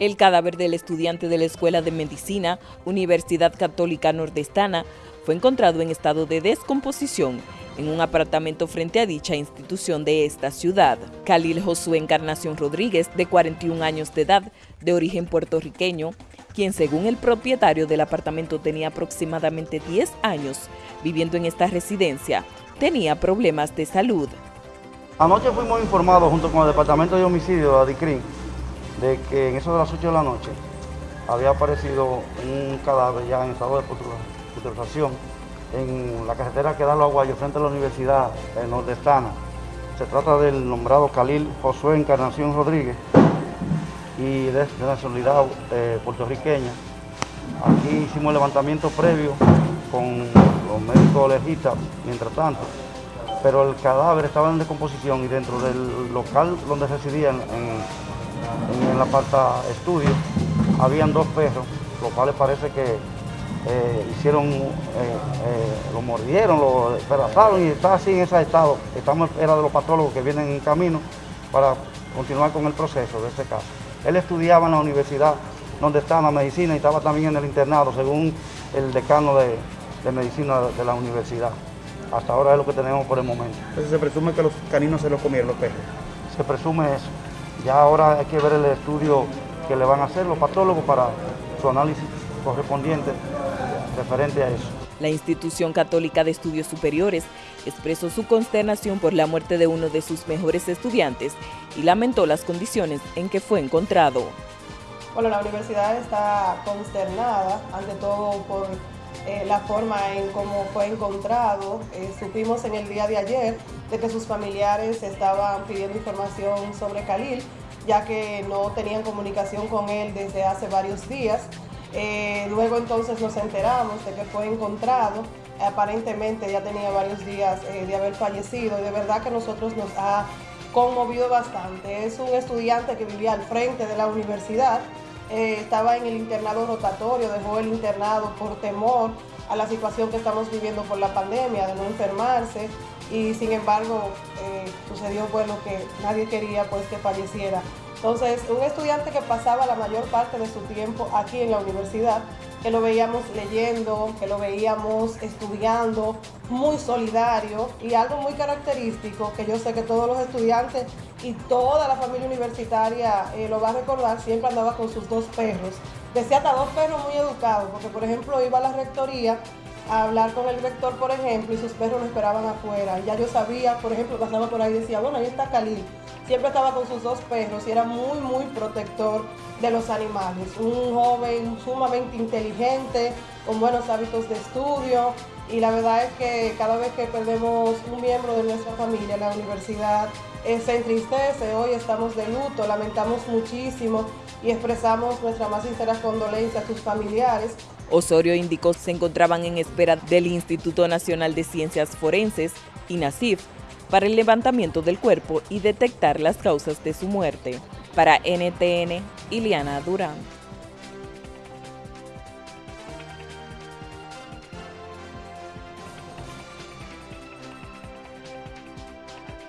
El cadáver del estudiante de la Escuela de Medicina, Universidad Católica Nordestana, fue encontrado en estado de descomposición en un apartamento frente a dicha institución de esta ciudad. Khalil Josué Encarnación Rodríguez, de 41 años de edad, de origen puertorriqueño, quien según el propietario del apartamento tenía aproximadamente 10 años viviendo en esta residencia, tenía problemas de salud. Anoche fuimos informados junto con el Departamento de Homicidio, ADICRIN, de que en eso de las 8 de la noche había aparecido un cadáver ya en estado de putrefacción en la carretera que da los aguayos frente a la Universidad Nordestana. Se trata del nombrado Khalil Josué Encarnación Rodríguez y de, nacionalidad eh, puertorriqueña. Aquí hicimos el levantamiento previo con los médicos legistas mientras tanto, pero el cadáver estaba en descomposición y dentro del local donde residían en la aparta estudio, habían dos perros, los cuales parece que eh, hicieron, eh, eh, lo mordieron, lo despedazaron y está así en ese estado. Estamos era de los patólogos que vienen en camino para continuar con el proceso de este caso. Él estudiaba en la universidad donde está la medicina y estaba también en el internado, según el decano de, de medicina de la universidad. Hasta ahora es lo que tenemos por el momento. Entonces se presume que los caninos se los comieron los perros. Se presume eso. Ya ahora hay que ver el estudio que le van a hacer los patólogos para su análisis correspondiente referente a eso. La Institución Católica de Estudios Superiores expresó su consternación por la muerte de uno de sus mejores estudiantes y lamentó las condiciones en que fue encontrado. Bueno, la universidad está consternada, ante todo por eh, la forma en cómo fue encontrado. Eh, supimos en el día de ayer de que sus familiares estaban pidiendo información sobre Khalil, ya que no tenían comunicación con él desde hace varios días. Eh, luego entonces nos enteramos de que fue encontrado, aparentemente ya tenía varios días de haber fallecido y de verdad que nosotros nos ha conmovido bastante. Es un estudiante que vivía al frente de la universidad, eh, estaba en el internado rotatorio, dejó el internado por temor a la situación que estamos viviendo por la pandemia, de no enfermarse y sin embargo eh, sucedió lo que nadie quería pues que falleciera. Entonces, un estudiante que pasaba la mayor parte de su tiempo aquí en la universidad, que lo veíamos leyendo, que lo veíamos estudiando, muy solidario y algo muy característico que yo sé que todos los estudiantes y toda la familia universitaria eh, lo va a recordar, siempre andaba con sus dos perros. Decía hasta dos perros muy educados, porque por ejemplo iba a la rectoría a hablar con el rector, por ejemplo, y sus perros lo esperaban afuera. Ya yo sabía, por ejemplo, pasaba por ahí y decía, bueno, ahí está Khalil. Siempre estaba con sus dos perros y era muy, muy protector de los animales. Un joven sumamente inteligente, con buenos hábitos de estudio. Y la verdad es que cada vez que perdemos un miembro de nuestra familia en la universidad, eh, se entristece. Hoy estamos de luto, lamentamos muchísimo y expresamos nuestra más sincera condolencia a sus familiares. Osorio indicó se encontraban en espera del Instituto Nacional de Ciencias Forenses, INACIF, para el levantamiento del cuerpo y detectar las causas de su muerte. Para NTN, Iliana Durán.